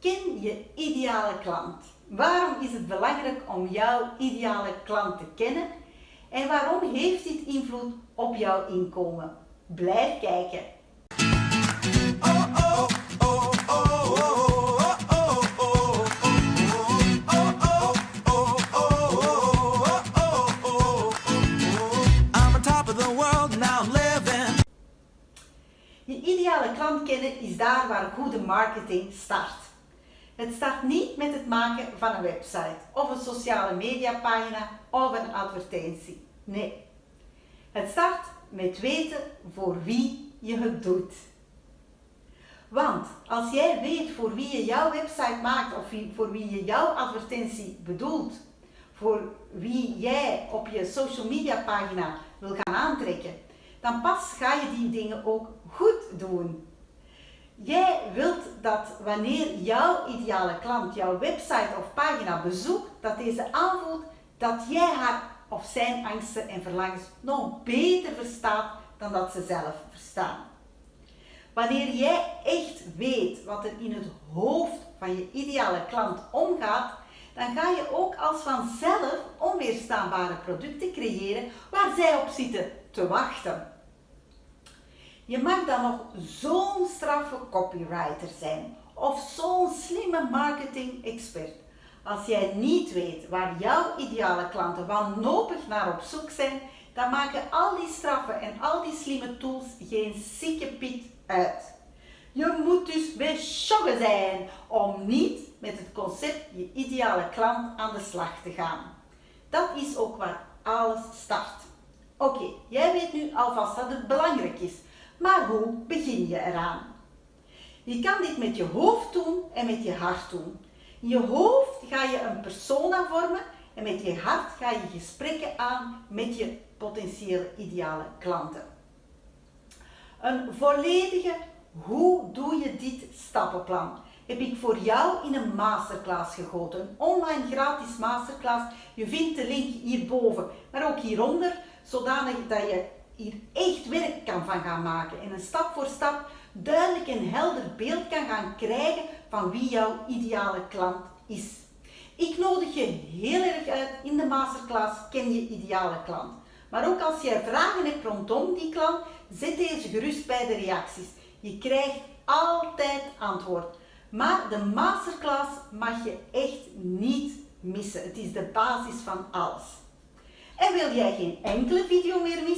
Ken je ideale klant. Waarom is het belangrijk om jouw ideale klant te kennen en waarom heeft dit invloed op jouw inkomen? Blijf kijken. Je ideale klant kennen is daar waar goede marketing start. Het start niet met het maken van een website of een sociale mediapagina of een advertentie. Nee. Het start met weten voor wie je het doet. Want als jij weet voor wie je jouw website maakt of voor wie je jouw advertentie bedoelt, voor wie jij op je social media pagina wil gaan aantrekken, dan pas ga je die dingen ook goed doen. Jij wilt dat wanneer jouw ideale klant jouw website of pagina bezoekt, dat deze aanvoelt dat jij haar of zijn angsten en verlangens nog beter verstaat dan dat ze zelf verstaan. Wanneer jij echt weet wat er in het hoofd van je ideale klant omgaat, dan ga je ook als vanzelf onweerstaanbare producten creëren waar zij op zitten te wachten. Je mag dan nog zo'n straffe copywriter zijn of zo'n slimme marketing expert. Als jij niet weet waar jouw ideale klanten wanhopig naar op zoek zijn, dan maken al die straffe en al die slimme tools geen sikke piet uit. Je moet dus beschokken zijn om niet met het concept je ideale klant aan de slag te gaan. Dat is ook waar alles start. Oké, jij weet nu alvast dat het belangrijk is maar hoe begin je eraan? Je kan dit met je hoofd doen en met je hart doen. In je hoofd ga je een persona vormen en met je hart ga je gesprekken aan met je potentiële ideale klanten. Een volledige hoe doe je dit stappenplan heb ik voor jou in een masterclass gegoten. Een online gratis masterclass. Je vindt de link hierboven, maar ook hieronder, zodanig dat je hier echt werk kan van gaan maken en een stap voor stap duidelijk en helder beeld kan gaan krijgen van wie jouw ideale klant is. Ik nodig je heel erg uit in de masterclass Ken je ideale klant. Maar ook als jij vragen hebt rondom die klant, zet deze gerust bij de reacties. Je krijgt altijd antwoord. Maar de masterclass mag je echt niet missen. Het is de basis van alles. En wil jij geen enkele video meer missen,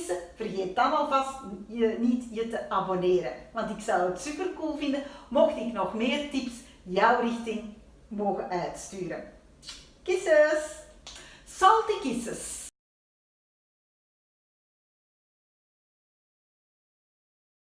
alvast je, niet je te abonneren. Want ik zou het super cool vinden mocht ik nog meer tips jouw richting mogen uitsturen. Kisses! Salty kisses!